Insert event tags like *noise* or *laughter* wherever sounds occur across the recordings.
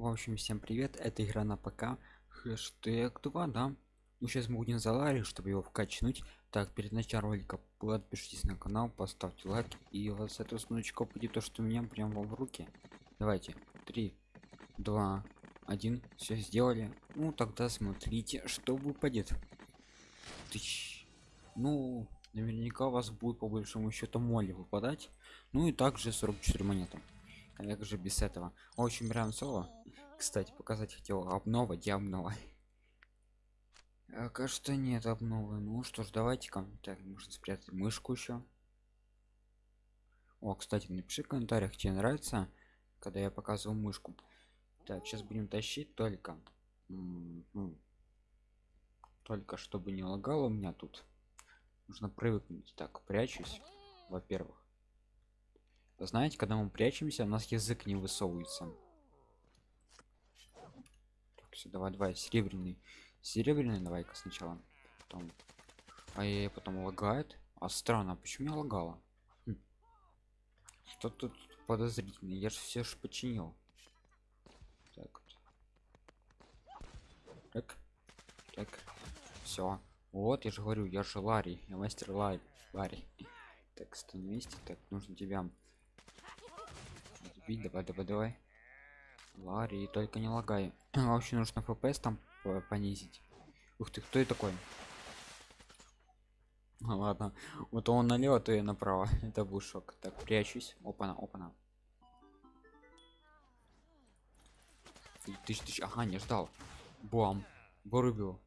В общем, всем привет, это игра на ПК, хэштег 2, да? Мы сейчас будем за чтобы его вкачнуть. Так, перед началом ролика подпишитесь на канал, поставьте лайк, и у вас это сундучка будет то, что у меня прямо в руки. Давайте, 3, 2, 1, все сделали. Ну, тогда смотрите, что выпадет. Тыщ. Ну, наверняка у вас будет по большому счету моли выпадать. Ну и также 44 монеты как же без этого. Очень прям соло. Кстати показать хотел обнова где обнова? *laughs* А, кажется нет обновы. Ну что ж давайте ка так можно спрятать мышку еще о кстати напиши в комментариях тебе нравится когда я показываю мышку. Так сейчас будем тащить только. Ну, только чтобы не лагало у меня тут. Нужно привыкнуть. Так прячусь во-первых знаете когда мы прячемся у нас язык не высовывается. Так, все, давай давай серебряный. Серебряный давай-ка сначала. Потом а я потом лагает. А странно почему я лагала? Хм. что тут подозрительно? Я же все же починил. Так так так все вот я же говорю я же ларри я мастер ларри ларри. Так вместе так нужно тебя бить давай давай давай. Ларри только не лагай. *clears throat* Вообще нужно фпс там понизить. Ух ты кто это такой? *laughs* Ну, ладно вот он налево то и направо. *laughs* Это был шок. Так прячусь. Опана опана. Тысяч тысяч. Ага не ждал. Бам. Вырубил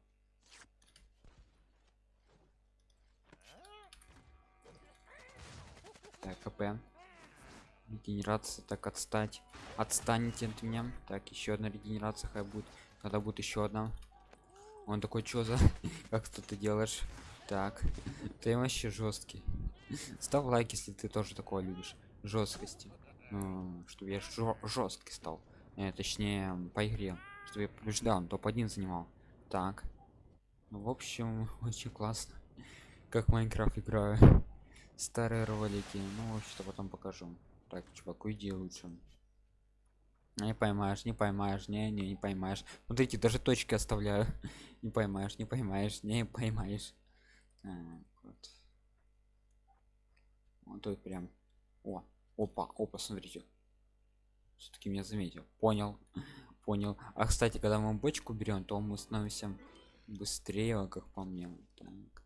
так хп регенерация так отстать. Отстанете от меня. Так еще одна регенерация хай будет. Когда будет еще одна. Он такой что за? *laughs* Как что ты делаешь? Так. Ты вообще жесткий. Ставь лайк если ты тоже такое любишь. Жесткости. Ну, чтобы я жесткий стал. Э, точнее по игре. Чтобы я побеждал топ-1 занимал. Так. Ну, в общем *laughs* очень классно. Как майнкрафт играю. Старые ролики. Ну что потом покажу так чувак уйди лучше не поймаешь не поймаешь не не не поймаешь. Смотрите даже точки оставляю. *laughs* Не поймаешь не поймаешь не поймаешь. Так, вот. Вот тут прям. О опа опа смотрите. Все-таки меня заметил. Понял *laughs* понял. А кстати когда мы бочку берем то мы становимся быстрее как по мне. Так.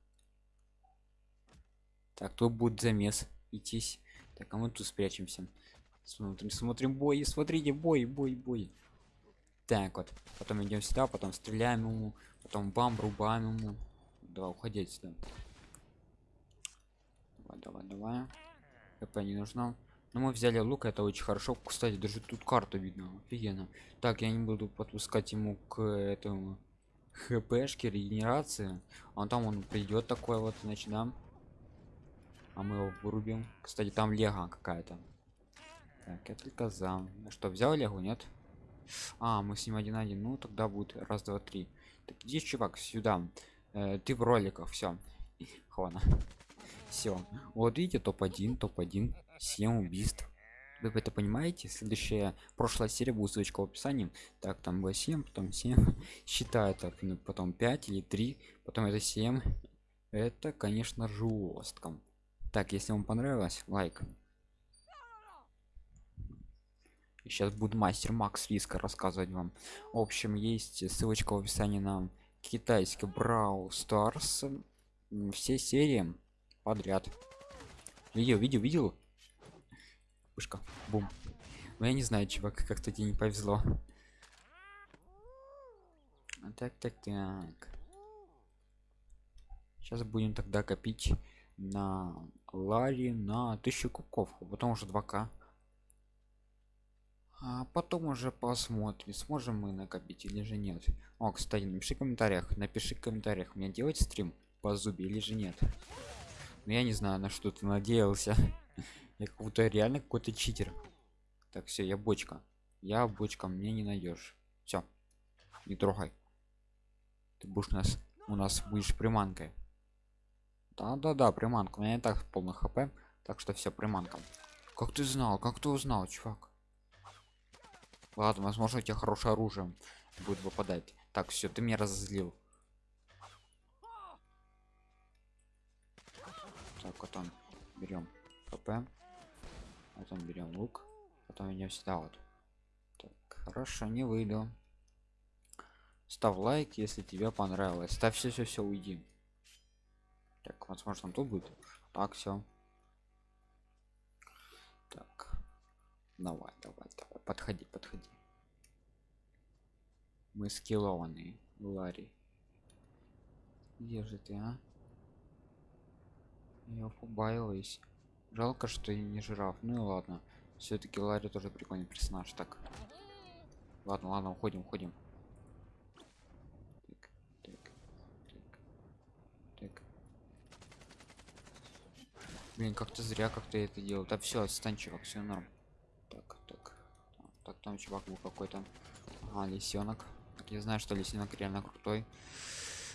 Так тут будет замес. Идтись так а мы тут спрячемся. Смотрим смотрим бой смотрите бой бой бой. Так вот потом идем сюда потом стреляем ему потом бам рубаем ему. Давай уходить сюда давай давай давай. Хп не нужно. Но мы взяли лук это очень хорошо. Кстати даже тут карту видно офигенно. Так я не буду подпускать ему к этому хпшке регенерации. А там он придет такой вот значит да а мы его вырубим. Кстати там лего какая-то. Так я только за. Что взял легу нет? А мы с ним один один ну тогда будет раз два три. Так иди чувак сюда. Э, ты в роликах все хвана все вот видите топ-1 топ-1 7 убийств. Вы это понимаете? Следующая прошлая серия будет ссылочка в описании. Так там было 7 потом 7 *laughs* считаю так ну, потом 5 или 3 потом это 7 это конечно жестко так если вам понравилось лайк. Сейчас будет мастер макс риска рассказывать вам. В общем есть ссылочка в описании на китайский брау старс все серии подряд. Видео видео видел пушка бум. Ну я не знаю чувак как-то тебе не повезло. Так так так. Сейчас будем тогда копить на ларе на 1000 кубков а потом уже 2к а потом уже посмотрим сможем мы накопить или же нет. О кстати напиши в комментариях напиши в комментариях мне делать стрим по зубе или же нет. Но ну, я не знаю на что ты надеялся. *laughs* Я как будто реально какой-то читер. Так все я бочка. Я бочка мне не найдешь. Все не трогай. Ты будешь нас у нас будешь приманкой да да да приманка. У меня и так полный хп так что все приманка. Как ты знал как ты узнал чувак? Ладно возможно у тебя хорошее оружие будет выпадать. Так все ты меня разозлил. Так потом берем хп. Потом берем лук. Потом идем сюда вот. Так хорошо не выйду. Ставь лайк если тебе понравилось. Ставь все все все уйди возможно там тут будет. Так все так. Давай давай давай. Подходи подходи. Мы скиллованные ларри. Где же ты а? Я побаиваюсь жалко что и не жираф. Ну и ладно. Все-таки ларри тоже прикольный персонаж. Так. Ладно ладно уходим уходим так, так, так, так. Блин как-то зря как-то это делал да все стань чувак все норм. Так так. Так там чувак был какой-то. Ага, лисенок. Так я знаю что лисенок реально крутой.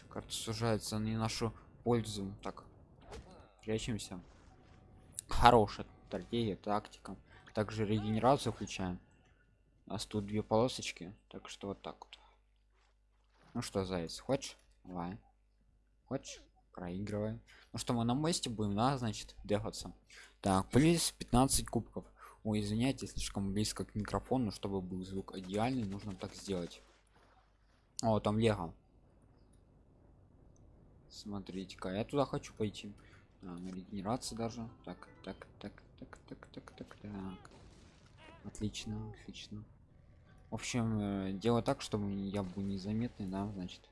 Карта сужается не нашу пользу. Так прячемся. Хорошая стратегия тактика. Также регенерацию включаем. У нас тут две полосочки. Так что вот так вот. Ну что заяц хочешь? Давай. Хочешь проигрываем. Ну что мы на мосте будем да значит дефаться так плюс 15 кубков. Ой извиняйте слишком близко к микрофону чтобы был звук идеальный нужно так сделать. О там лего. Смотрите-ка я туда хочу пойти. А, на регенерации даже. Так так так так так так так так. Отлично отлично. В общем э, дело так чтобы я был незаметный да значит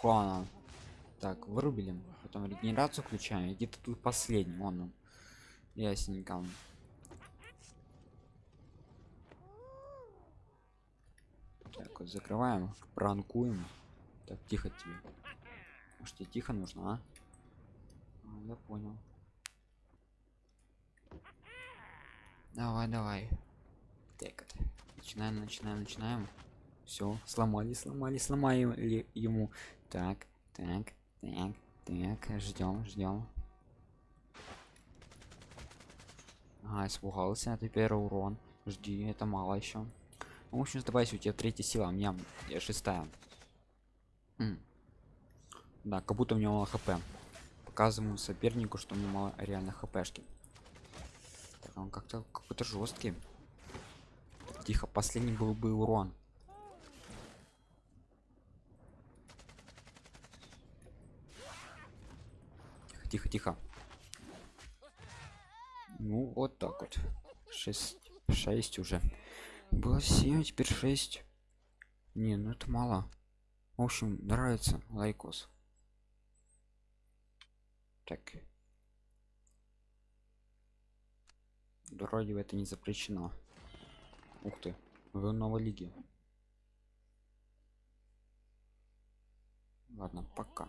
Хуана. так вырубили потом регенерацию включаем. Где-то тут последний он он. Ясненько так вот закрываем пранкуем. Так тихо тебе. Может тебе тихо нужно а? а я понял. Давай давай. Так начинаем начинаем начинаем все сломали сломали сломаем ли ему. Так так так так ждем ждем а испугался теперь урон. Жди это мало еще в общем сдавайся у тебя третья сила у меня я шестая. М. да как будто у меня мало хп. Показываю сопернику что у меня мало реально хпшки. Так, он как-то какой-то жесткий тихо последний был бы урон тихо тихо ну вот так вот. 6 6 уже. Было 7 теперь 6 не ну это мало. В общем нравится лайкос. Так. Вроде это не запрещено. Ух ты вы новой лиги ладно пока